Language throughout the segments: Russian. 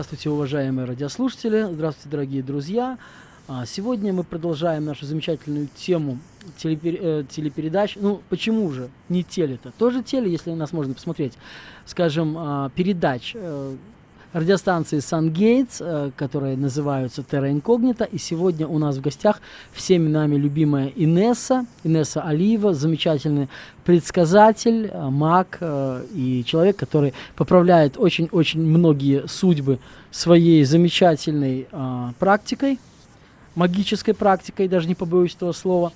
Здравствуйте, уважаемые радиослушатели, здравствуйте, дорогие друзья. А, сегодня мы продолжаем нашу замечательную тему. Э, телепередач. Ну, почему же не теле-то? Тоже теле, если нас можно посмотреть. Скажем, а, передач э, радиостанции Gates, э, которые называются Terra Incognita. И сегодня у нас в гостях всеми нами любимая Инесса, Инесса Алиева, замечательный предсказатель, э, маг э, и человек, который поправляет очень-очень многие судьбы своей замечательной практикой, магической практикой, даже не побоюсь этого слова.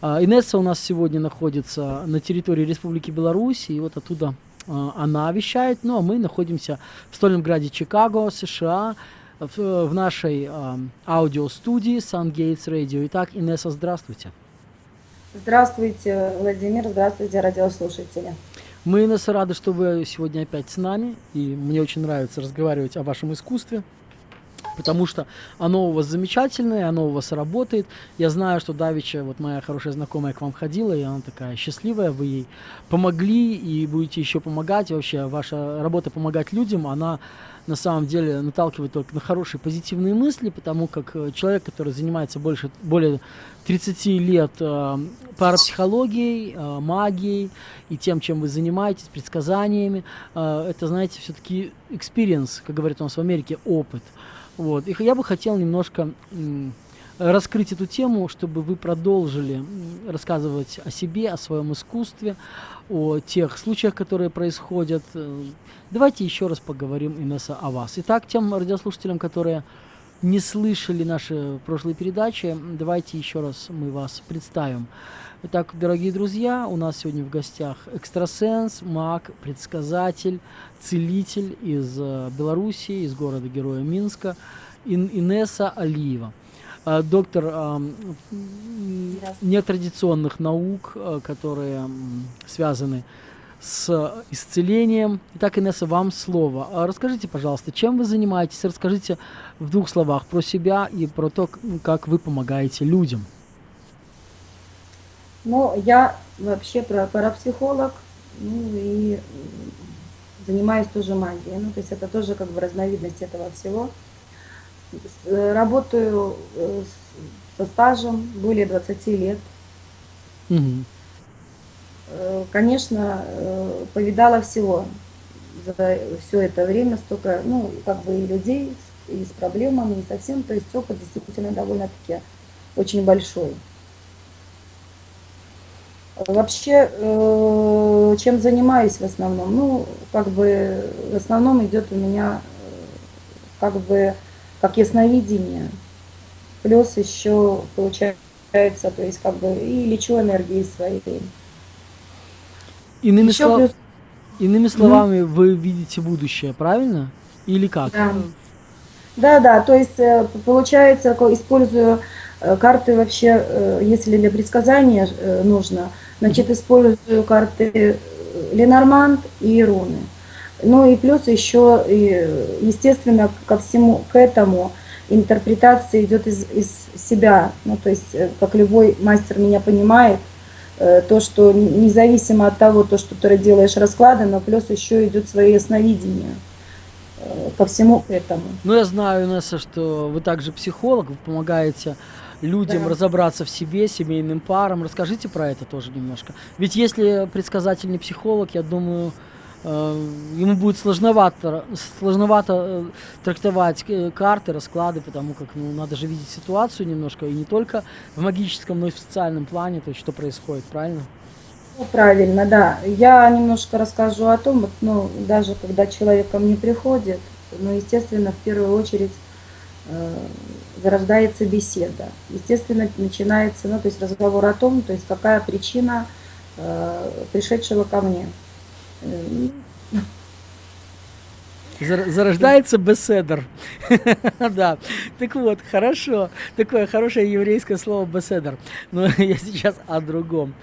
Инесса у нас сегодня находится на территории Республики Беларусь, и вот оттуда она вещает, ну а мы находимся в стольном граде Чикаго, США, в, в нашей э, аудиостудии Sun Gates Radio. Итак, Инесса, здравствуйте. Здравствуйте, Владимир, здравствуйте, радиослушатели. Мы, Инесса, рады, что вы сегодня опять с нами, и мне очень нравится разговаривать о вашем искусстве потому что оно у вас замечательное, оно у вас работает. Я знаю, что Давича, вот моя хорошая знакомая к вам ходила, и она такая счастливая, вы ей помогли и будете еще помогать. Вообще, ваша работа помогать людям, она на самом деле наталкивает только на хорошие позитивные мысли, потому как э, человек, который занимается больше, более 30 лет э, парапсихологией, э, магией и тем, чем вы занимаетесь, предсказаниями, э, это, знаете, все-таки experience, как говорят у нас в Америке, опыт. Вот. И я бы хотел немножко раскрыть эту тему, чтобы вы продолжили рассказывать о себе, о своем искусстве, о тех случаях, которые происходят. Э, давайте еще раз поговорим, Инесса, о вас. Итак, тем радиослушателям, которые не слышали наши прошлые передачи, давайте еще раз мы вас представим. Итак, дорогие друзья, у нас сегодня в гостях экстрасенс, маг, предсказатель, целитель из э, Белоруссии, из города Героя Минска, Ин Инесса Алиева. Э, доктор э, нетрадиционных наук, которые связаны с исцелением. Итак, Инесса, вам слово. Расскажите, пожалуйста, чем вы занимаетесь? Расскажите в двух словах про себя и про то, как вы помогаете людям. Но я вообще парапсихолог, ну и занимаюсь тоже магией. Ну, то есть это тоже как бы разновидность этого всего. Работаю э, со стажем более 20 лет. Угу. Конечно, э, повидала всего за все это время, столько, ну, как бы и людей, и с проблемами, и совсем, то есть опыт действительно довольно-таки очень большой. Вообще, э, чем занимаюсь в основном? Ну, как бы в основном идет у меня э, как бы как ясновидение. Плюс еще получается, то есть как бы и лечу энергией своей. Иными, слов... плюс... Иными словами, mm вы видите будущее, правильно? Или как? Да. Да, да, то есть э, получается, использую карты вообще, если для предсказания нужно, Значит, использую карты Ленорманд и руны. Ну и плюс еще, естественно, ко всему к этому интерпретация идет из, из себя. Ну, то есть, э, как любой мастер меня понимает, э, то, что независимо от того, то, что ты делаешь расклады, но плюс еще идет свое ясновидение э, ко всему этому. Ну, я знаю, Несса, что вы также психолог, вы помогаете людям да. разобраться в себе, семейным парам. Расскажите про это тоже немножко. Ведь если предсказательный психолог, я думаю, э, ему будет сложновато, сложновато э, трактовать э, карты, расклады, потому как ну, надо же видеть ситуацию немножко, и не только в магическом, но и в социальном плане, то есть что происходит, правильно? Ну, правильно, да. Я немножко расскажу о том, вот, ну, даже когда человек ко мне приходит, ну, естественно, в первую очередь зарождается беседа. Естественно, начинается, ну, то есть разговор о том, то есть какая причина э, пришедшего ко мне. Зарождается беседер. да. Так вот, хорошо. Такое хорошее еврейское слово беседер. Но я сейчас о другом.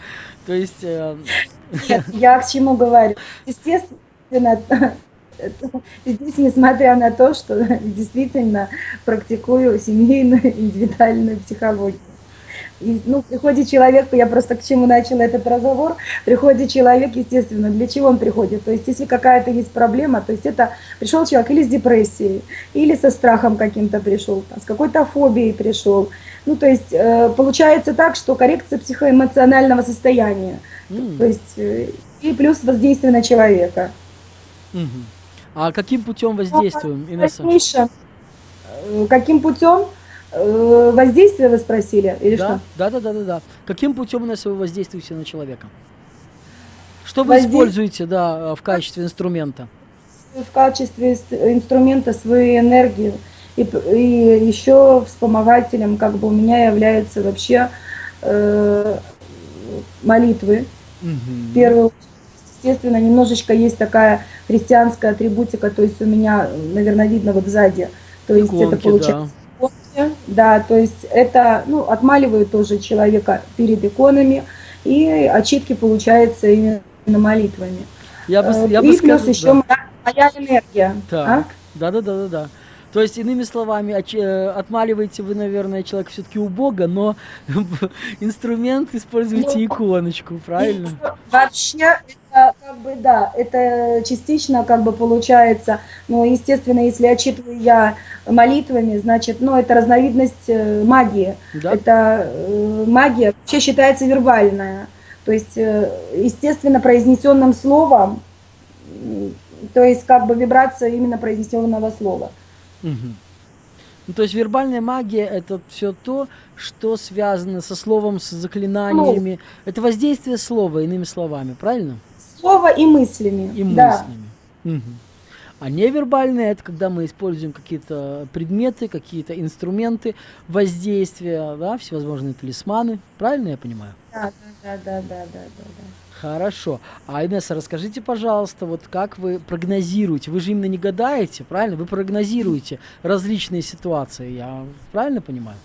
То есть... Э... Нет, я к чему говорю? Естественно, Здесь, несмотря на то, что действительно практикую семейную индивидуальную психологию. И, ну, приходит человек, я просто к чему начала этот разговор, приходит человек, естественно, для чего он приходит? То есть, если какая-то есть проблема, то есть это пришел человек или с депрессией, или со страхом каким-то пришел, с какой-то фобией пришел. Ну, то есть, э, получается так, что коррекция психоэмоционального состояния, М. то есть, э, и плюс воздействие на человека. Мгм. А каким путем воздействуем, В Инесса? дальнейшем, э, каким путем э, воздействия вы спросили, или Да, что? да, да, да, да, да. Каким путем, Инесса, вы воздействуете на человека? Что вы Воздействие- используете, да, в качестве инструмента? в качестве инст- инструмента свою энергию. И, и еще вспомогателем как бы у меня являются вообще э, молитвы. Мгм. В первую очередь, естественно, немножечко есть такая христианская атрибутика, то есть у меня, наверное, видно вот сзади. То есть это Иконки, получается иконки, да, то есть это, ну, отмаливаю тоже человека перед иконами, и отчитки получается именно молитвами. Я бы, Э, я и бы плюс сказал, еще да. моя, энергия. Так, а? да, да, да, да, да. То есть, иными словами, э, отмаливаете вы, наверное, человека все-таки у Бога, но инструмент используете Ну, иконочку, правильно? Вообще, это как бы, да, это частично как бы получается, ну, естественно, если отчитываю я молитвами, значит, ну, это разновидность э, магии. Да? Это э, магия вообще считается вербальная. То есть, э, естественно, произнесенным словом, то есть как бы вибрация именно произнесенного слова. Мгм. Ну, то есть вербальная магия это все то, что связано со словом, с заклинаниями. Это воздействие слова, иными словами, правильно? Слово и мыслями. И да. мыслями. Мгм. А невербальное это когда мы используем какие-то предметы, какие-то инструменты воздействия, да, всевозможные талисманы. Правильно я понимаю? Да, да, да, да, да, да, да. Хорошо. А, Инесса, расскажите, пожалуйста, вот как вы прогнозируете? Вы же именно не гадаете, правильно? Вы прогнозируете различные ситуации, я правильно понимаю?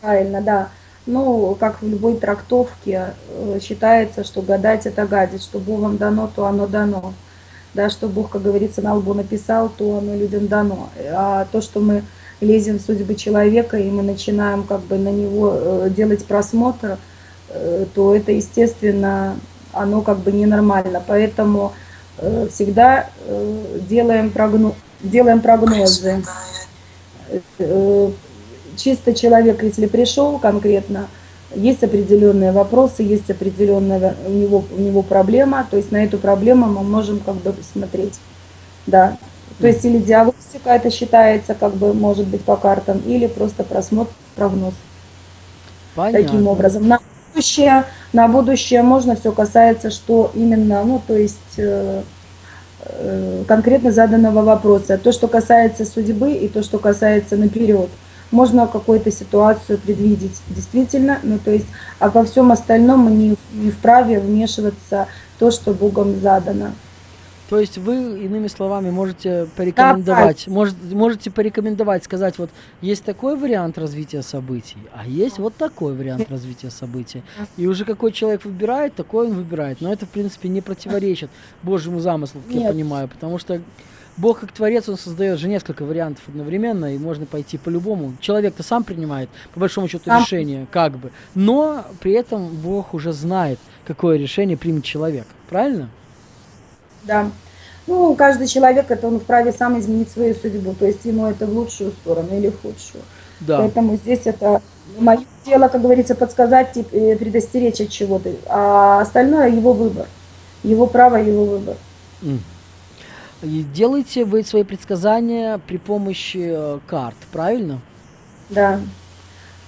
Правильно, да. Ну, как в любой трактовке, э, считается, что гадать это гадить, что Богом дано, то оно дано. Да, что Бог, как говорится, на лбу написал, то оно людям дано. А то, что мы лезем в судьбы человека, и мы начинаем как бы на него э, делать просмотр, э, то это, естественно, оно как бы ненормально. Поэтому всегда делаем, прогно- делаем прогнозы. Чисто человек, если пришел конкретно, есть определенные вопросы, есть определенная у него, у него проблема, то есть на эту проблему мы можем как бы смотреть. Да. То есть или диагностика это считается, как бы может быть по картам, или просто просмотр, прогноз. Понятно. Таким образом. На будущее, на будущее можно все касается, что именно, ну, то есть э, э, конкретно заданного вопроса. То, что касается судьбы и то, что касается наперед. Можно какую-то ситуацию предвидеть действительно, ну то есть, а во всем остальном мы не, не вправе вмешиваться в то, что Богом задано. То есть вы, иными словами, можете порекомендовать, может, можете порекомендовать, сказать, вот есть такой вариант развития событий, а есть вот такой вариант развития событий. И уже какой человек выбирает, такой он выбирает. Но это, в принципе, не противоречит Божьему замыслу, как я Нет. понимаю, потому что Бог как творец, он создает же несколько вариантов одновременно, и можно пойти по-любому. Человек-то сам принимает, по большому счету, Сам. решение, как бы. Но при этом Бог уже знает, какое решение примет человек. Правильно? Да. Ну, каждый человек, это он вправе сам изменить свою судьбу, то есть ему это в лучшую сторону или в худшую. Да. Поэтому здесь это мое дело, как говорится, подсказать, э, предостеречь от чего-то, а остальное его выбор, его право, его выбор. М. И делаете вы свои предсказания при помощи э, карт, правильно? Да.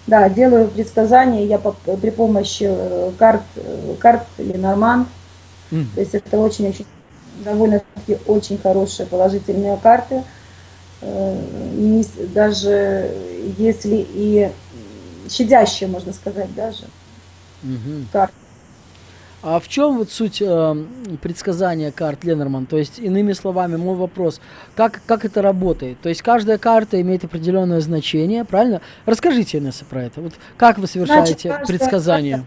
Да, делаю предсказания я по- при помощи э, карт, э, карт Ленорман. М. То есть это очень-очень довольно-таки очень хорошие положительные карты. Не Даже если и щадящие, можно сказать, даже Мгм. карты. А в чем вот суть э, предсказания карт Ленорман? То есть, иными словами, мой вопрос, как, как это работает? То есть, каждая карта имеет определенное значение, правильно? Расскажите, Инесса, про это. Вот как вы совершаете каждая предсказания?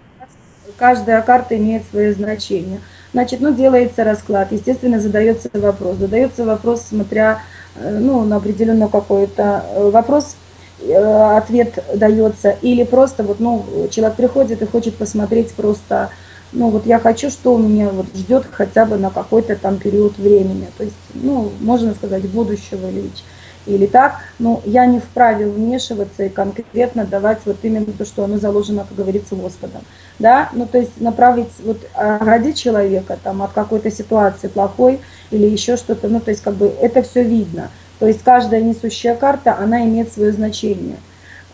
Каждая карта имеет свое значение. Значит, ну, делается расклад, естественно, задается вопрос. Задается вопрос, смотря э, ну, на определенный какой-то э, вопрос, э, ответ дается, или просто вот, ну, человек приходит и хочет посмотреть просто, ну, вот я хочу, что у меня вот ждет хотя бы на какой-то там период времени, то есть, ну, можно сказать, будущего или, или так, но я не вправе вмешиваться и конкретно давать вот именно то, что оно заложено, как говорится, Господом, да, ну, то есть направить, вот, оградить человека там от какой-то ситуации плохой или еще что-то, ну, то есть, как бы, это все видно, то есть каждая несущая карта, она имеет свое значение.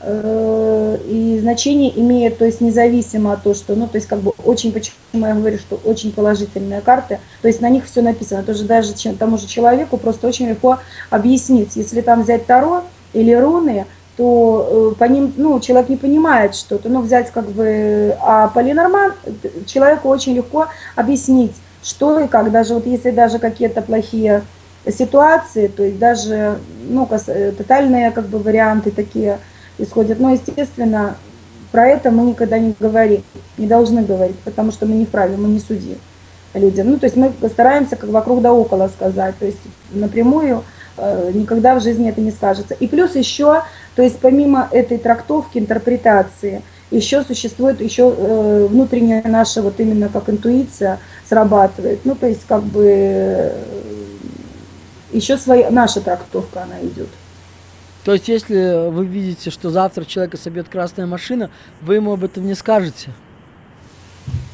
Э, и значение имеет, то есть независимо от того, что, ну, то есть как бы очень, почему я говорю, что очень положительные карты, то есть на них все написано, тоже даже тому же человеку просто очень легко объяснить. Если там взять Таро или руны, то э, по ним, ну, человек не понимает что-то, ну, взять как бы, а по Ленорман человеку очень легко объяснить, что и как, даже вот если даже какие-то плохие ситуации, то есть даже ну, э, тотальные как бы варианты такие исходят. Но, естественно, про это мы никогда не говорим, не должны говорить, потому что мы не вправе, мы не судьи людям. Ну, то есть мы стараемся как вокруг да около сказать, то есть напрямую э, никогда в жизни это не скажется. И плюс еще, то есть помимо этой трактовки, интерпретации, еще существует еще э, внутренняя наша вот именно как интуиция срабатывает. Ну, то есть как бы еще своя, наша трактовка она идет. То есть, если вы видите, что завтра человека собьет красная машина, вы ему об этом не скажете?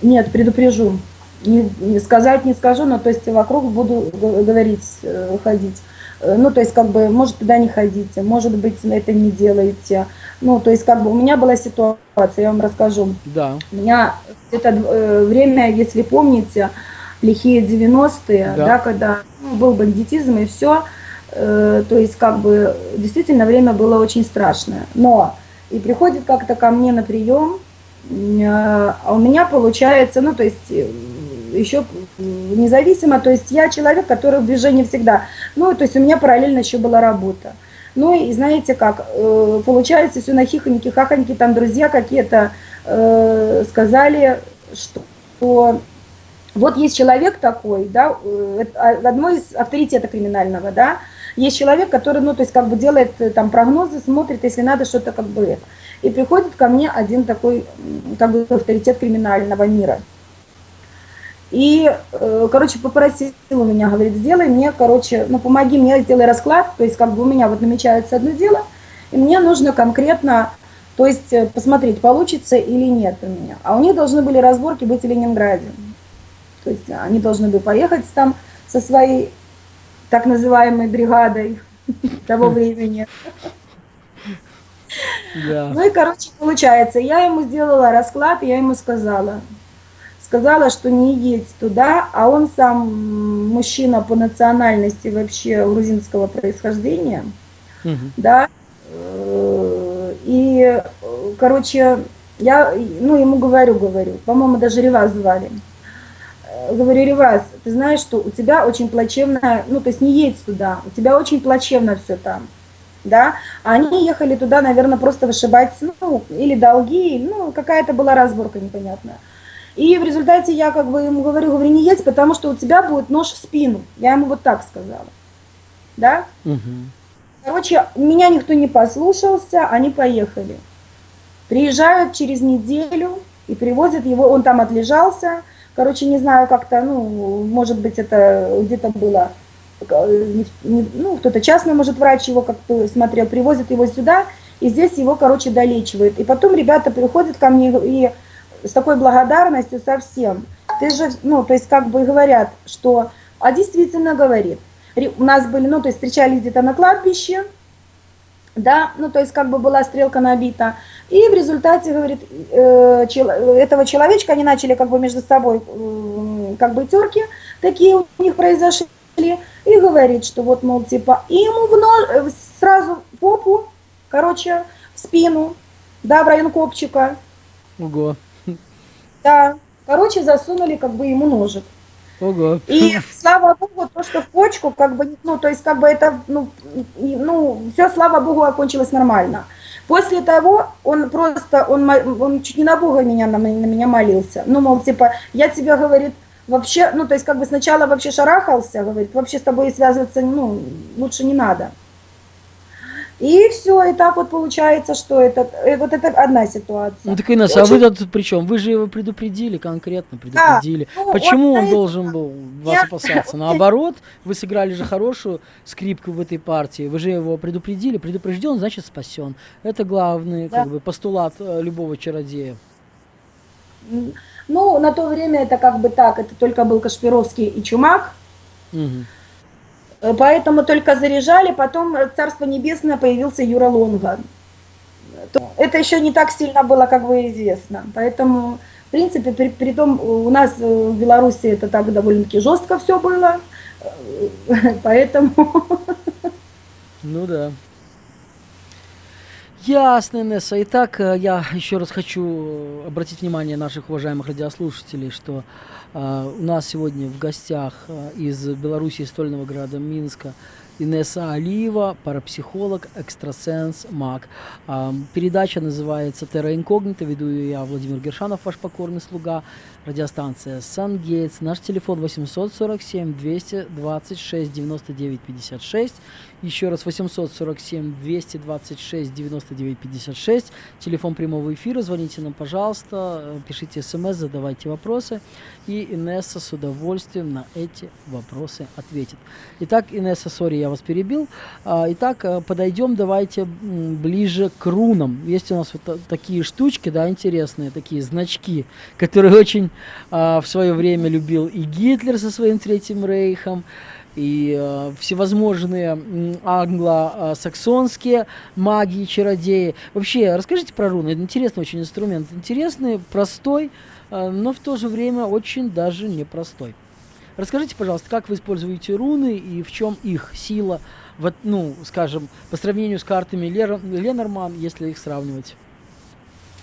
Нет, предупрежу. Не, не сказать не скажу, но то есть вокруг буду говорить, э, ходить. Э, ну, то есть, как бы, может, туда не ходите, может быть, это не делаете. Ну, то есть, как бы, у меня была ситуация, я вам расскажу. Да. У меня это э, время, если помните, лихие 90-е, да. да, когда ну, был бандитизм и все, то есть как бы действительно время было очень страшное. Но и приходит как-то ко мне на прием, э, а у меня получается, ну то есть э, еще независимо, то есть я человек, который в движении всегда, ну то есть у меня параллельно еще была работа. Ну и знаете как, э, получается все на хихоньки, хахоньки, там друзья какие-то э, сказали, что вот есть человек такой, да, э, одно из авторитета криминального, да, есть человек, который, ну, то есть, как бы делает э, там прогнозы, смотрит, если надо что-то как бы. И приходит ко мне один такой, как бы, авторитет криминального мира. И, э, короче, попросил у меня, говорит, сделай мне, короче, ну, помоги мне, сделай расклад, то есть, как бы у меня вот намечается одно дело, и мне нужно конкретно, то есть, посмотреть, получится или нет у меня. А у них должны были разборки быть в Ленинграде. То есть они должны были поехать там со своей так называемой бригадой того времени. Да. Ну и, короче, получается, я ему сделала расклад, я ему сказала, сказала, что не едь туда, а он сам мужчина по национальности вообще грузинского происхождения, угу. да, э, и, короче, я, ну, ему говорю, говорю, по-моему, даже Реваз звали, говорю, Реваз, ты знаешь, что у тебя очень плачевно, ну, то есть не едь туда, у тебя очень плачевно все там, да, а они ехали туда, наверное, просто вышибать, ну, или долги, ну, какая-то была разборка непонятная. И в результате я как бы ему говорю, говорю, не едь, потому что у тебя будет нож в спину. Я ему вот так сказала, да. Угу. Короче, меня никто не послушался, они поехали. Приезжают через неделю и привозят его, он там отлежался, Короче, не знаю, как-то, ну, может быть, это где-то было, ну, кто-то частный, может, врач его как-то смотрел, привозит его сюда, и здесь его, короче, долечивают. И потом ребята приходят ко мне и с такой благодарностью совсем. Ты же, ну, то есть как бы говорят, что, а действительно говорит. У нас были, ну, то есть встречались где-то на кладбище, да, ну, то есть как бы была стрелка набита. И в результате, говорит, э, этого человечка они начали как бы между собой, как бы терки такие у них произошли. И говорит, что вот, мол, типа, и ему в нож, э, сразу попу, короче, в спину, да, в район копчика. Ого. Да, короче, засунули как бы ему ножик. Ого. И слава богу, то, что в почку, как бы, ну, то есть, как бы это, ну, ну, все, слава богу, окончилось нормально. После того он просто, он, он чуть не на Бога меня, на, на меня молился. Ну, мол, типа, я тебя, говорит, вообще, ну, то есть, как бы сначала вообще шарахался, говорит, вообще с тобой связываться, ну, лучше не надо. И все, и так вот получается, что это, э, вот это одна ситуация. Ну так, Инесса, а Очень- вы тут при чем? Вы же его предупредили, конкретно предупредили. ну, Почему вот, он знаете, должен был вас я- опасаться? Наоборот, вы сыграли же хорошую скрипку в этой партии. Вы же его предупредили. Предупрежден, значит спасен. Это главный Да. как бы, постулат э, любого чародея. Ну, на то время это как бы так, это только был Кашпировский и Чумак, Мгм. Э, поэтому только заряжали, потом э, Царство Небесное появился Юра Лонга. То- Это еще не так сильно было как бы известно, поэтому, в принципе, при, при том, у нас э, в Беларуси это так довольно-таки жестко все было, э, поэтому... Ну да. Ясно, Инесса. Итак, э, я еще раз хочу э, обратить внимание наших уважаемых радиослушателей, что э, у нас сегодня в гостях э, из Беларуси, из стольного города Минска, Инесса Алиева, парапсихолог, экстрасенс, маг. А, Передача называется «Терра инкогнита», веду ее я, Владимир Гершанов, ваш покорный слуга, радиостанция «Сан-Гейтс», наш телефон 847 226 99 56, еще раз 847 226 99 56, телефон прямого эфира, звоните нам, пожалуйста, пишите смс, задавайте вопросы, и Инесса с удовольствием на эти вопросы ответит. Итак, Инесса, сори, я вас перебил. А, Итак, э, подойдем давайте ближе к рунам. Есть у нас вот та- такие штучки, да, интересные, такие значки, которые очень в свое время любил и Гитлер со своим Третьим Рейхом, и э, всевозможные англо-саксонские маги, чародеи. Вообще, расскажите про руны. Это интересный очень инструмент. Интересный, простой, э, но в то же время очень даже непростой. Расскажите, пожалуйста, как вы используете руны и в чем их сила, вот, ну, скажем, по сравнению с картами Лер- Ленорман, если их сравнивать.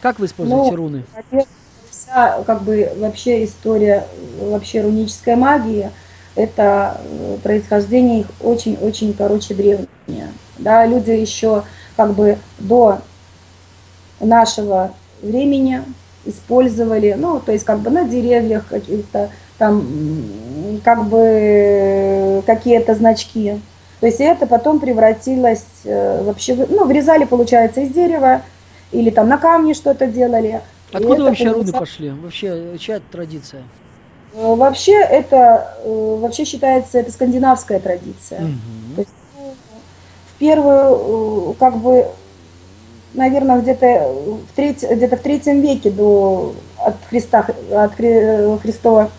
Как вы используете Ну, руны? Во-первых, вся как бы вообще история вообще рунической магии, это э, происхождение их очень-очень, короче, древнее. Да, люди еще как бы до нашего времени использовали, ну, то есть как бы на деревьях каких-то там как бы какие-то значки. То есть это потом превратилось э, вообще, ну, врезали, получается, из дерева, или там на камне что-то делали. Откуда вообще руны пошли? Вообще, э, чья традиция? Э, Вообще это э, вообще считается это скандинавская традиция. Мгм. То есть, ну, в первую, как бы, наверное, где-то в, треть, где-то в третьем веке до от Христа, от Хри- Христова,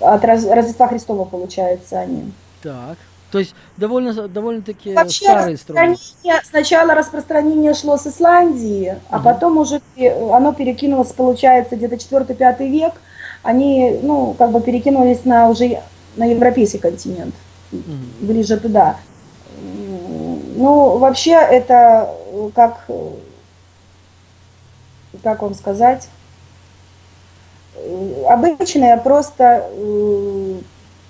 от Рождества Христова, получается, они. Так. То есть довольно, довольно-таки Вообще инструмент. распространение, сначала распространение шло с Исландии, а Мгм. потом уже оно перекинулось, получается, где-то 4-5 век, они, ну, как бы перекинулись на уже на европейский континент, Мгм. ближе туда. Ну, вообще это э, как, э, как вам сказать, э, обычные просто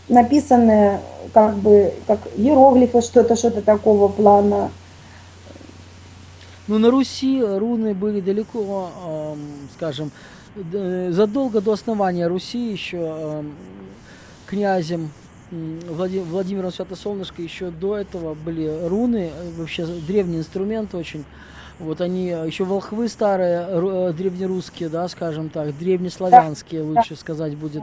э, написанные как бы как иероглифы, что-то, что-то такого плана. Ну, на Руси руны были далеко, эм, скажем, д- задолго до основания Руси еще князем м, Влади- Владимиром Святосолнышко еще до этого были руны, э, вообще древний инструмент очень. Вот они э, еще волхвы старые, ру- э, древнерусские, да, скажем так, древнеславянские, лучше сказать будет,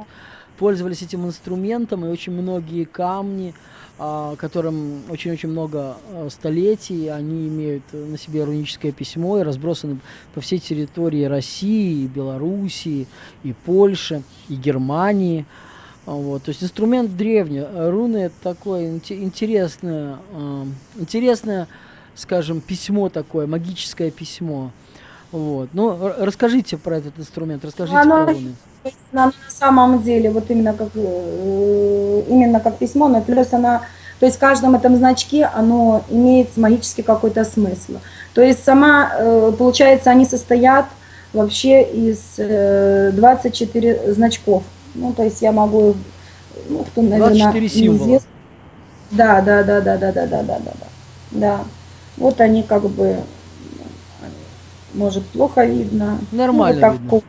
пользовались этим инструментом, и очень многие камни, а, которым очень-очень много а, столетий, они имеют на себе руническое письмо и разбросаны по всей территории России, и Белоруссии, и Польши, и Германии. А, Вот, то есть инструмент древний. Руны это такое инте- интересное, интересное, скажем, письмо такое, магическое письмо. Вот. Ну, расскажите про этот инструмент, расскажите Оно про есть на, самом деле, вот именно как, э, именно как письмо, но плюс она, то есть в каждом этом значке оно имеет магический какой-то смысл. То есть сама, э, получается, они состоят вообще из э, 24 значков. Ну, то есть я могу, ну, кто, наверное, 24 символа. Да, да, да, да, да, да, да, да, да, да. Да. Вот они как бы, может, плохо видно. Нормально ну, вот видно.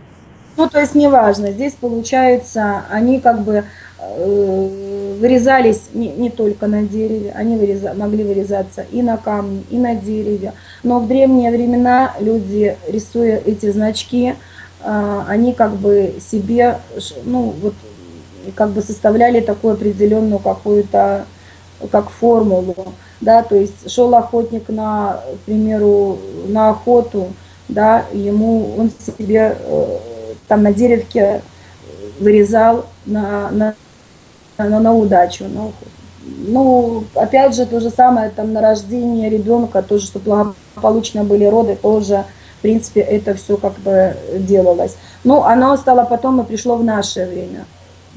Ну, то есть неважно. Здесь получается, они как бы э, вырезались не, не только на дереве, они выреза, могли вырезаться и на камне, и на дереве. Но в древние времена люди, рисуя эти значки, э, они как бы себе, ну вот, как бы составляли такую определенную какую-то, как формулу, да, то есть шел охотник на, к примеру, на охоту, да, ему он себе э, там на деревке вырезал на, на, на, на удачу. На, ну, опять же, то же самое там на рождение ребенка, тоже, чтобы благополучно были роды, тоже, в принципе, это все как бы делалось. Ну, оно стало потом и пришло в наше время.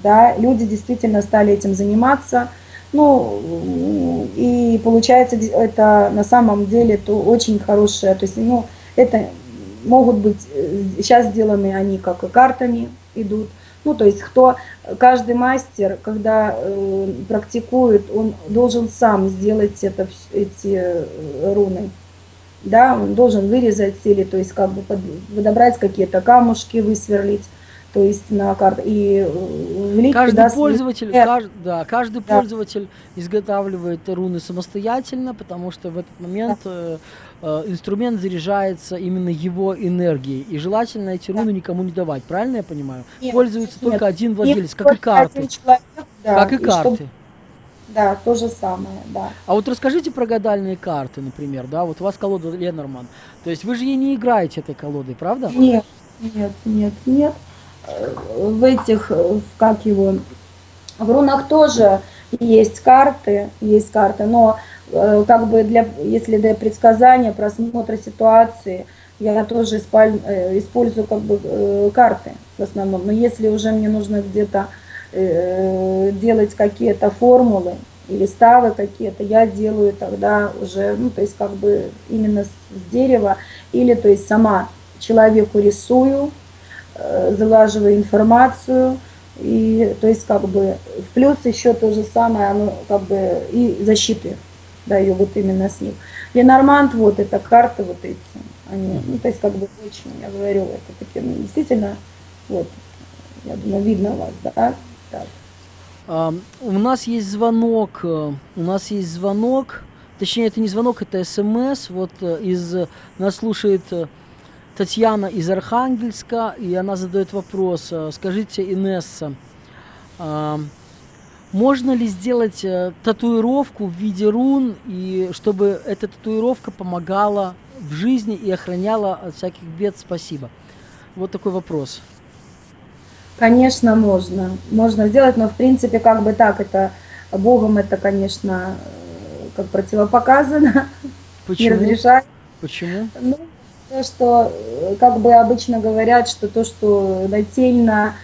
Да, люди действительно стали этим заниматься. Ну, и получается, это на самом деле то очень хорошее, то есть, ну, это могут быть, сейчас э, сделаны они как и картами идут, ну, то есть кто, каждый мастер, когда э, практикует, он должен сам сделать это, эти э, руны. Да, он должен вырезать или, то есть как бы под, подобрать какие-то камушки, высверлить, то есть на карту и э, каждый туда пользователь, кажд, да, каждый да. пользователь изготавливает руны самостоятельно, потому что в этот момент да. э, э, инструмент заряжается именно его энергией, и желательно эти руны да. никому не давать, правильно я понимаю? Нет, Пользуется нет, только один владелец, как и карты, человек, да, как и, и карты. Чтобы... Да, то же самое, да. А вот расскажите про гадальные карты, например, да, вот у вас колода Ленорман, то есть вы же ей не играете этой колодой, правда? Нет, нет, нет, нет в этих, как его, в рунах тоже есть карты, есть карты, но э, как бы для, если для предсказания, просмотра ситуации, я тоже э, использую как бы э, карты в основном. Но если уже мне нужно где-то делать какие-то формулы или ставы какие-то, я делаю тогда уже, ну, то есть как бы именно с дерева, или то есть сама человеку рисую, залаживаю информацию, и то есть как бы в плюс еще то же самое, оно как бы и защиты даю вот именно с них. Ленормант, вот это карты вот эти, они, ну то есть как бы очень, я говорю, это такие, ну, действительно, вот, я думаю, видно вас, да, так. А, у нас есть звонок, э, у нас есть звонок, точнее это не звонок, это смс, вот э, из, нас слушает Татьяна из Архангельска, и она задает вопрос. Э, скажите, Инесса, а, можно ли сделать э, татуировку в виде рун, и чтобы эта татуировка помогала в жизни и охраняла от всяких бед? Спасибо. Вот такой вопрос. Конечно, можно. Можно сделать, но в принципе как бы так, это Богом это, конечно, э, как противопоказано. Почему? Не разрешать. Почему? Ну, что, э, как бы обычно говорят, что то, что нательно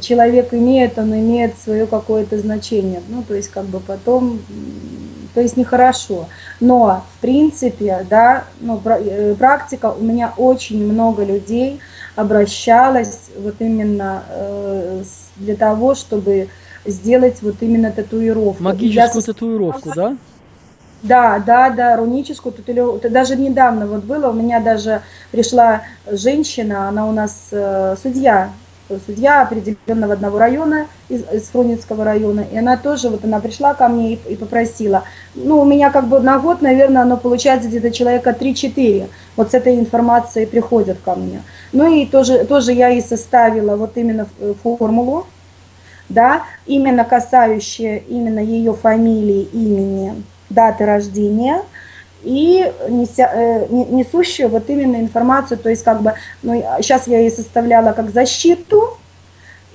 человек имеет, он имеет свое какое-то значение. Ну, то есть, как бы потом, то есть нехорошо. Но, в принципе, да, ну, э, практика, у меня очень много людей обращалось вот именно э, для того, чтобы сделать вот именно татуировку. Магическую Я татуировку, да? Да, да, да, руническую татуировку. Даже недавно вот было, у меня даже пришла женщина, она у нас э, судья, судья определенного одного района, из, из Фрунзенского района, и она тоже, вот она пришла ко мне и, и попросила. Ну, у меня как бы на год, наверное, оно получается где-то человека 3-4, вот с этой информацией приходят ко мне. Ну и тоже, тоже я и составила вот именно формулу, да, именно касающая именно ее фамилии, имени, даты рождения и неся, э, несущую вот именно информацию, то есть как бы, ну, сейчас я ей составляла как защиту,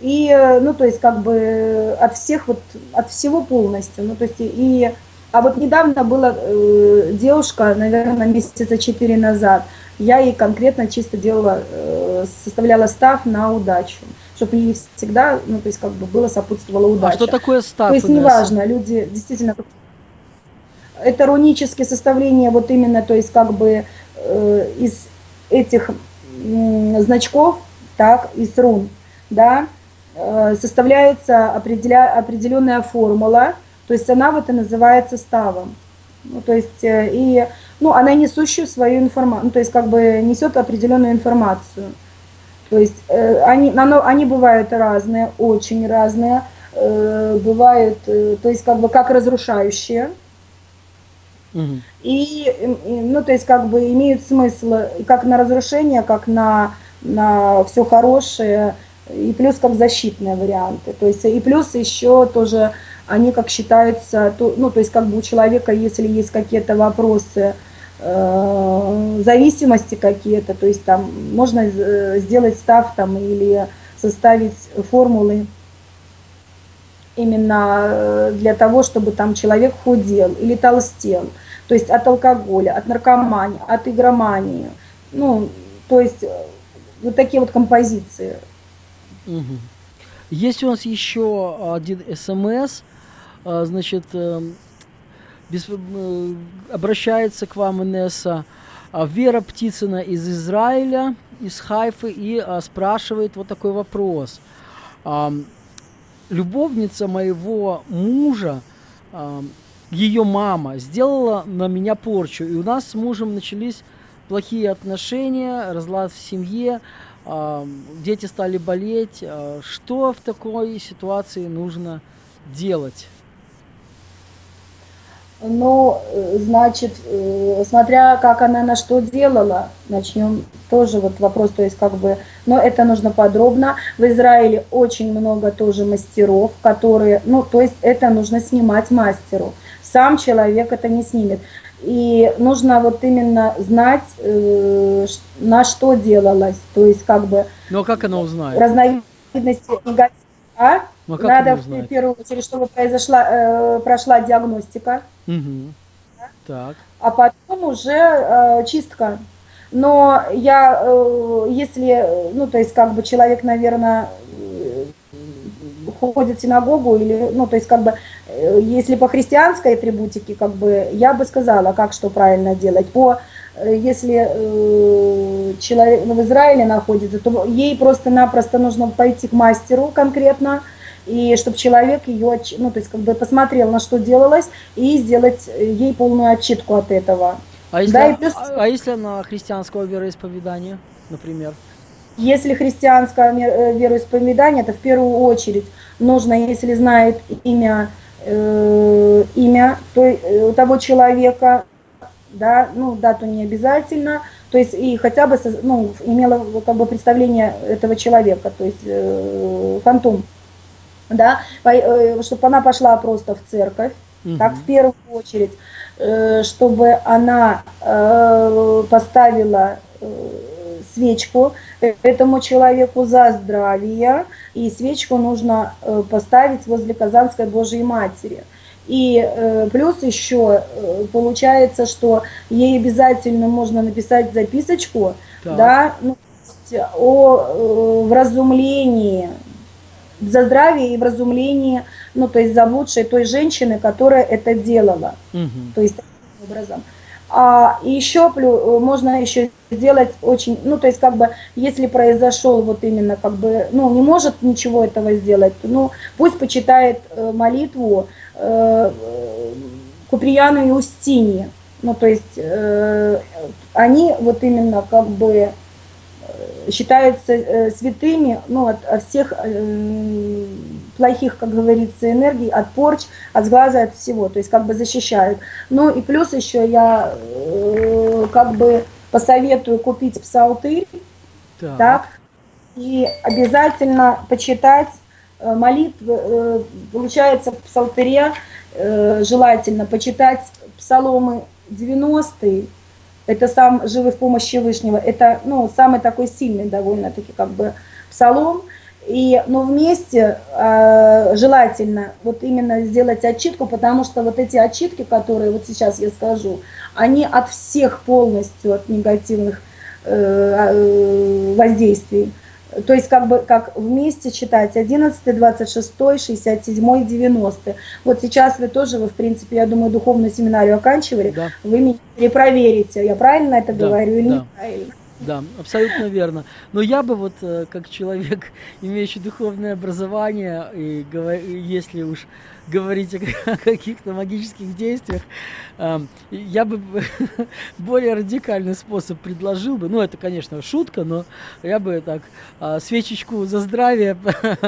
и, э, ну, то есть как бы от всех, вот, от всего полностью, ну, то есть и, а вот недавно была э, девушка, наверное, месяца четыре назад, я ей конкретно чисто делала, э, составляла став на удачу чтобы ей всегда, ну, то есть как бы было сопутствовала удача. А что такое став? То есть неважно, люди действительно это рунические составления вот именно, то есть как бы э, из этих э, значков, так, из рун, да, э, составляется определя, определенная формула, то есть она вот и называется ставом. Ну, то есть, э, и, ну, она несущую свою информацию, ну, то есть как бы несет определенную информацию. То есть э, они, оно, они бывают разные, очень разные. э, бывают, э, то есть как бы как разрушающие, И, ну, то есть как бы имеют смысл как на разрушение, как на, на все хорошее, и плюс как защитные варианты. То есть и плюс еще тоже они как считаются, то, ну, то есть как бы у человека, если есть какие-то вопросы, э, зависимости какие-то, то есть там можно э, сделать став там или составить формулы именно э, для того, чтобы там человек худел или толстел, то есть от алкоголя, от наркомании, от игромании, ну, то есть э, вот такие вот композиции. Мгм. Есть у нас еще один СМС, а, значит, эм, без- э, обращается к вам Инесса а, Вера Птицына из Израиля, из Хайфы, и а, спрашивает вот такой вопрос. Любовница моего мужа, ее мама, сделала на меня порчу, и у нас с мужем начались плохие отношения, разлад в семье, а, дети стали болеть. А, Что в такой ситуации нужно делать? Ну, э, значит, э, смотря как она на что делала, начнем тоже вот вопрос, то есть как бы, но это нужно подробно. В Израиле очень много тоже мастеров, которые, ну, то есть это нужно снимать мастеру. Сам человек это не снимет. И нужно вот именно знать, э, на что делалось, то есть как бы Ну а как она узнает? разновидности негатива. А? А как Надо в первую очередь, чтобы произошла, э, прошла диагностика. Мгм. Так. а потом уже э, чистка. Но я, э, если, ну, то есть, как бы человек, наверное, ходит в синагогу, или, ну, то есть, как бы, э, если по христианской атрибутике, как бы, я бы сказала, как что правильно делать. По, э, если э, человек ну, в Израиле находится, то ей просто-напросто нужно пойти к мастеру конкретно, и чтобы человек ее, ну, то есть, как бы посмотрел, на что делалось, и сделать э, ей полную отчитку от этого. А если, Да, и плюс- а, а если она христианского вероисповедания, например? Если христианское э, вероисповедание, то в первую очередь нужно, если знает имя, э, имя то, э, того человека, да, ну, дату не обязательно, то есть и хотя бы, ну, имела как бы представление этого человека, то есть э, фантом, да, чтобы она пошла просто в церковь, так, в первую очередь, э, чтобы она э, поставила э, свечку этому человеку за здравие, и свечку нужно э, поставить возле Казанской Божьей Матери. И э, плюс еще э, получается, что ей обязательно можно написать записочку, Так. да, ну, о э, вразумлении, за здравие и вразумлении, ну, то есть заблудшей той женщины, которая это делала. Мгм. То есть таким образом. А еще плю- можно еще сделать очень, ну то есть как бы, если произошел вот именно как бы, ну не может ничего этого сделать, ну пусть почитает э, молитву э, э, Куприяну и Устинье. Ну то есть э, они вот именно как бы э, считаются э, святыми, ну, от, от всех э, плохих, как говорится, энергий, от порч, от сглаза, от всего, то есть как бы защищают. Ну и плюс еще я э, как бы посоветую купить псалтырь, Так. так, и обязательно почитать молитвы, э, получается в псалтыре желательно почитать псаломы 90 это сам живый в помощи Вышнего, это ну, самый такой сильный довольно-таки как бы псалом, и, но вместе э, желательно вот именно сделать отчитку, потому что вот эти отчитки, которые вот сейчас я скажу, они от всех полностью, от негативных э, э, воздействий. То есть как бы как вместе читать 11, 26, 67, 90. Вот сейчас вы тоже, вы в принципе, я думаю, духовную семинарию оканчивали, Да, вы меня перепроверите, я правильно это Да, говорю или да. неправильно. да, абсолютно верно. Но я бы вот, э, как человек, имеющий духовное образование, и если уж говорить о каких-то магических действиях. Я бы более радикальный способ предложил бы. Ну, это, конечно, шутка, но я бы так а, свечечку за здравие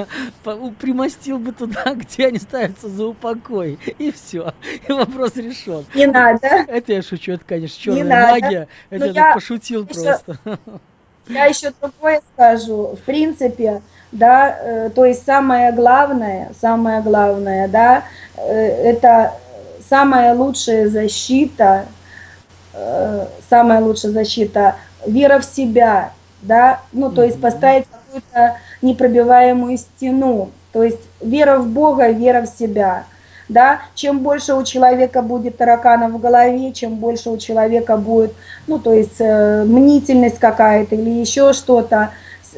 примостил бы туда, где они ставятся за упокой. И все. И вопрос решен. Не надо. Это я шучу, это, конечно, черная магия. Это я пошутил просто. Я еще другое скажу. В принципе, да, э, то есть самое главное, самое главное, да, э, это самая лучшая защита, э, самая лучшая защита, вера в себя, да, ну, то есть поставить какую-то непробиваемую стену, то есть вера в Бога, вера в себя, да, чем больше у человека будет тараканов в голове, чем больше у человека будет, ну, то есть э, мнительность какая-то или еще что-то,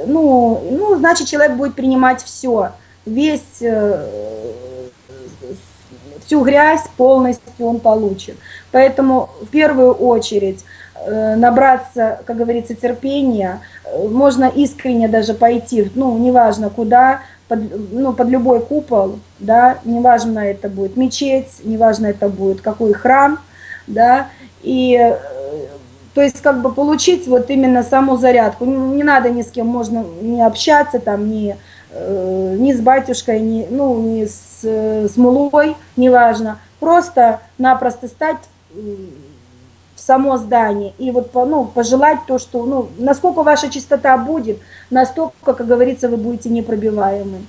ну, ну, значит, человек будет принимать все, весь, э, всю грязь полностью он получит. Поэтому в первую очередь э, набраться, как говорится, терпения, можно искренне даже пойти, ну, неважно куда, под, ну, под любой купол, да, неважно это будет мечеть, неважно это будет какой храм, да, и то есть как бы получить вот именно саму зарядку. Не, не надо ни с кем можно не общаться, там, ни, э, ни с батюшкой, ни, ну, ни с, с мулой, неважно. Просто-напросто стать в само здание и вот ну, пожелать то, что, ну, насколько ваша чистота будет, настолько, как говорится, вы будете непробиваемы.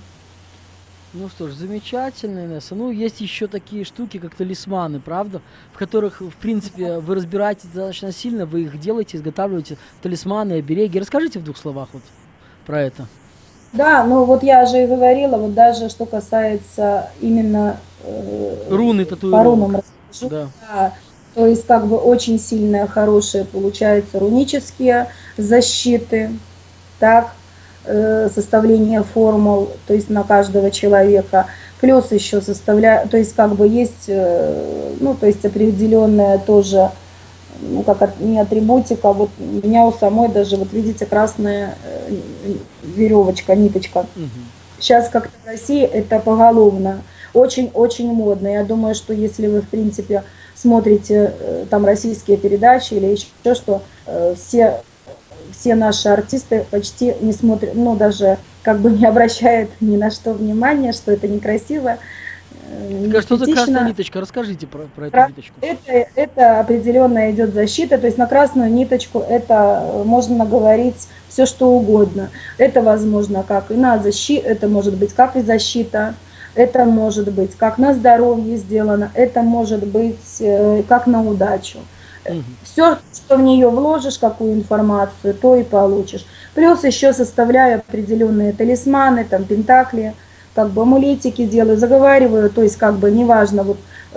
Ну что ж, замечательно, Инесса. Ну, есть еще такие штуки, как талисманы, правда? В которых, в принципе, вы разбираетесь достаточно сильно, вы их делаете, изготавливаете, талисманы, обереги. Расскажите в двух словах вот про это. Да, ну вот я же и говорила, вот даже что касается именно... Э, Руны татуировок. По рунам расскажу. Да. да. То есть как бы очень сильные, хорошие получаются рунические защиты, так, составление формул, то есть на каждого человека. Плюс еще составляю, то есть как бы есть, э, ну, то есть определенная тоже, ну, как не атрибутика, вот у меня у самой даже, вот видите, красная э, веревочка, ниточка. Угу. Сейчас как-то в России это поголовно, очень-очень модно. Я думаю, что если вы, в принципе, смотрите э, там российские передачи или еще что, э, все, все наши артисты почти не смотрят, ну даже как бы не обращают ни на что внимания, что это некрасиво. Не что за красная ниточка? Расскажите про, про эту ниточку. Это, это определенная идет защита, то есть на красную ниточку это э, можно говорить все что угодно. Это возможно как и на защиту, это может быть как и защита, это может быть как на здоровье сделано, это может быть э, как на удачу. Все, что в нее вложишь, какую информацию, то и получишь. Плюс еще составляю определенные талисманы, там, пентакли, как бы амулетики делаю, заговариваю, то есть как бы неважно, вот,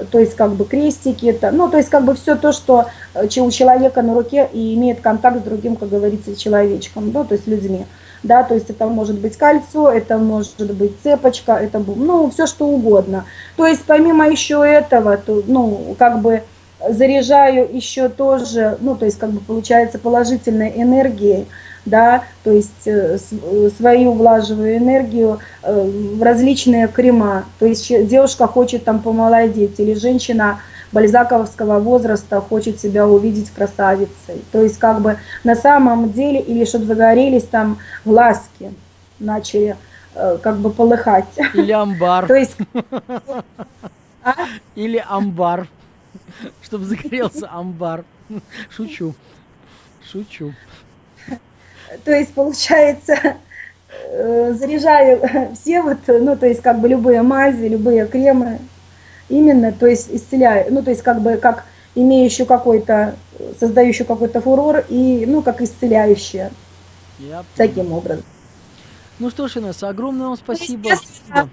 то есть как бы крестики, это, ну то есть как бы все то, что э, у человека на руке и имеет контакт с другим, как говорится, человечком, да, то есть людьми да, то есть это может быть кольцо, это может быть цепочка, это, ну, все что угодно. То есть помимо еще этого, то, ну, как бы заряжаю еще тоже, ну, то есть как бы получается положительной энергией, да, то есть э, свою влаживаю энергию э, в различные крема. То есть девушка хочет там помолодеть или женщина бальзаковского возраста хочет себя увидеть красавицей. То есть как бы на самом деле, или чтобы загорелись там глазки, начали э, как бы полыхать. Или амбар. То есть... А? Или амбар. Чтобы загорелся амбар. Шучу. Шучу. То есть получается э, заряжаю все вот, ну то есть как бы любые мази, любые кремы, именно, то есть исцеляю, ну, то есть как бы как имеющую какой-то, создающую какой-то фурор и, ну, как исцеляющая. Я таким образом. Ну что ж, Инесса, огромное вам ну, спасибо. Да.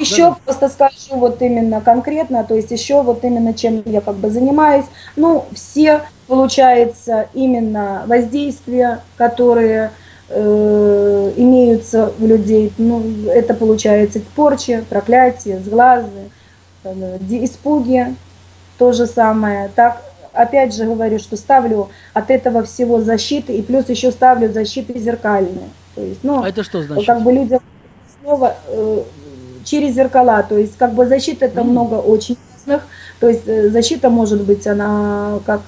Еще да. просто скажу вот именно конкретно, то есть еще вот именно чем я как бы занимаюсь. Ну, все, получается, именно воздействия, которые э, имеются у людей, ну, это получается порчи, проклятие, сглазы, Э, испуги, то же самое. Так, опять же говорю, что ставлю от этого всего защиты, и плюс еще ставлю защиты зеркальные. То есть, ну, а это что значит? Как бы людям снова, э, через зеркала, то есть как бы защита это Мгм. много очень разных, то есть э, защита может быть она как,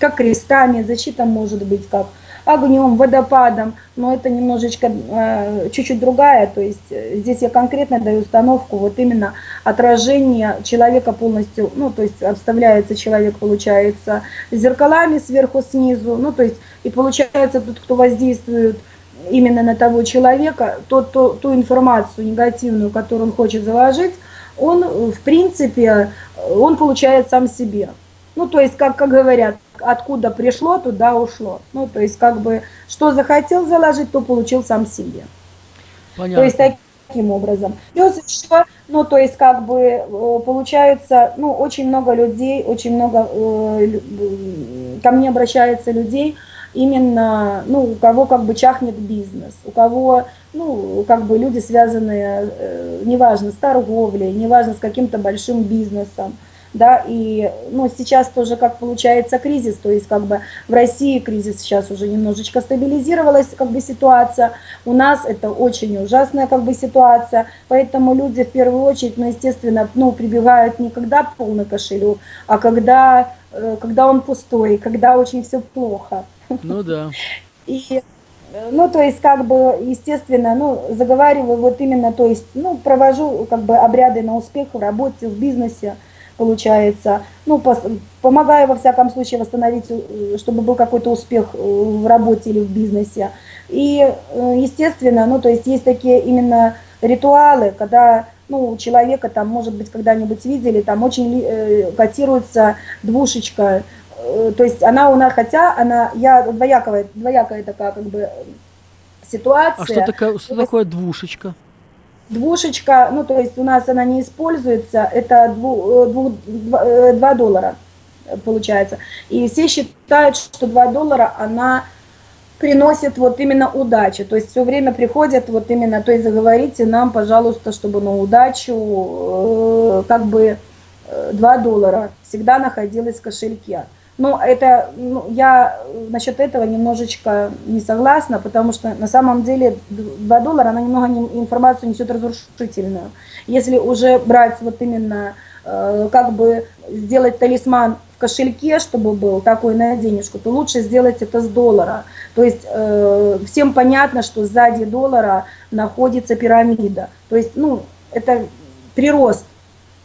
как крестами, защита может быть как огнем, водопадом, но это немножечко э, чуть-чуть другая, то есть э, здесь я конкретно даю установку вот именно отражение человека полностью, ну то есть обставляется человек, получается, зеркалами сверху, снизу, ну то есть и получается тот, кто воздействует именно на того человека, тот, то, ту информацию негативную, которую он хочет заложить, он, э, в принципе, э, он получает сам себе. Ну, то есть, как, как говорят, откуда пришло, туда ушло. Ну, то есть, как бы, что захотел заложить, то получил сам себе. Понятно. То есть, таким образом. Плюс еще, ну, то есть, как бы, э, получается, ну, очень много людей, очень много э, ко мне обращается людей, именно, ну, у кого как бы чахнет бизнес, у кого, ну, как бы люди связанные, э, неважно, с торговлей, неважно, с каким-то большим бизнесом, да, и, ну, сейчас тоже как получается кризис, то есть как бы в России кризис сейчас уже немножечко стабилизировалась, как бы ситуация, у нас это очень ужасная как бы ситуация, поэтому люди в первую очередь, ну, естественно, ну, прибегают не когда полный кошелек, а когда, э, когда он пустой, когда очень все плохо. Ну да. И, ну, то есть, как бы, естественно, ну, заговариваю вот именно, то есть, ну, провожу, как бы, обряды на успех в работе, в бизнесе, получается, ну, пос- помогаю, во всяком случае, восстановить, э, чтобы был какой-то успех э, в работе или в бизнесе. И, э, естественно, ну, то есть, есть такие именно ритуалы, когда, ну, у человека, там, может быть, когда-нибудь видели, там очень э, котируется двушечка, то есть она у нас, хотя она, я двояковая, двоякая такая как бы ситуация. А что, такое, что такое двушечка? Двушечка, ну то есть у нас она не используется, это дву, э, дву- два, э, два доллара э, получается. И все считают, что 2 доллара она приносит вот именно удачу. То есть все время приходят вот именно, то есть заговорите нам, пожалуйста, чтобы на удачу э, как бы э, 2 доллара всегда находилось в кошельке. Но это, ну, я э, насчет этого немножечко не согласна, потому что на самом деле 2 доллара, она немного не- информацию несет разрушительную. Если уже брать вот именно, э, как бы сделать талисман в кошельке, чтобы был такой на денежку, то лучше сделать это с доллара. То есть э, всем понятно, что сзади доллара находится пирамида. То есть, ну, это прирост,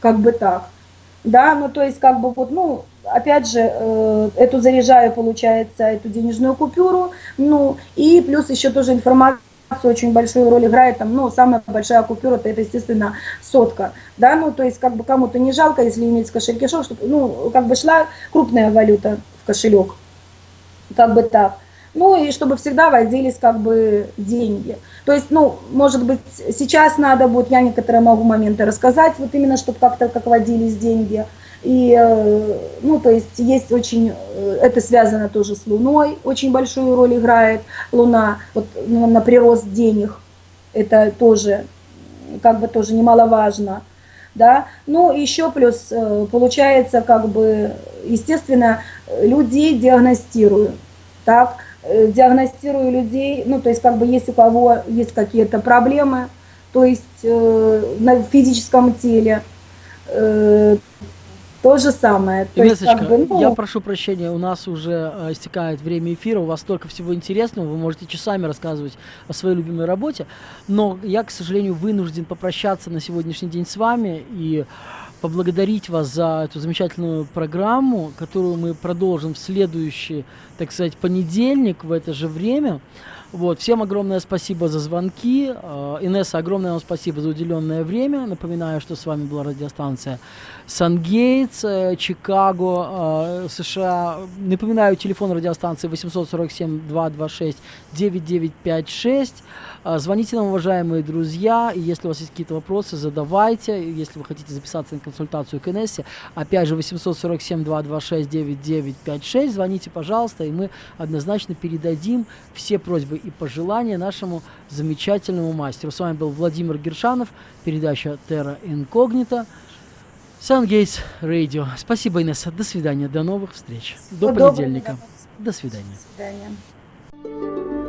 как бы так. Да, ну то есть как бы вот, ну, опять же, э, эту заряжаю, получается, эту денежную купюру, ну, и плюс еще тоже информация очень большую роль играет, там, ну, самая большая купюра, это, это, естественно, сотка, да, ну, то есть, как бы кому-то не жалко, если иметь в кошельке шок, чтобы, ну, как бы шла крупная валюта в кошелек, как бы так. Ну и чтобы всегда водились как бы деньги. То есть, ну, может быть, сейчас надо будет, я некоторые могу моменты рассказать, вот именно, чтобы как-то как водились деньги. И, э, ну, то есть есть очень, э, это связано тоже с Луной, очень большую роль играет Луна, вот ну, на прирост денег, это тоже, как бы тоже немаловажно, да. Ну, еще плюс, э, получается, как бы, естественно, людей диагностирую, так, диагностирую людей, ну, то есть, как бы, если у кого есть какие-то проблемы, то есть, э, на физическом теле, э, то же самое. То есть, как бы, ну, я прошу прощения, у нас уже э, истекает время эфира, у вас столько всего интересного, вы можете часами рассказывать о своей любимой работе, но я, к сожалению, вынужден попрощаться на сегодняшний день с вами и поблагодарить вас за эту замечательную программу, которую мы продолжим в следующий, так сказать, понедельник в это же время. Вот, всем огромное спасибо за звонки. Э, Инесса, огромное вам спасибо за уделенное время. Напоминаю, что с вами была радиостанция Сангейтс, э, Чикаго, э, США. Напоминаю, телефон радиостанции 847-226-9956. Э, Звоните нам, уважаемые друзья, и если у вас есть какие-то вопросы, задавайте. Если вы хотите записаться на консультацию к Инессе, опять же, 847-226-9956, звоните, пожалуйста, и мы однозначно передадим все просьбы и пожелания нашему замечательному мастеру. С вами был Владимир Гершанов, передача Terra Incognita. Сангейтс Радио. Спасибо, Инесса. До свидания. До новых встреч. До понедельника. До свидания. До свидания.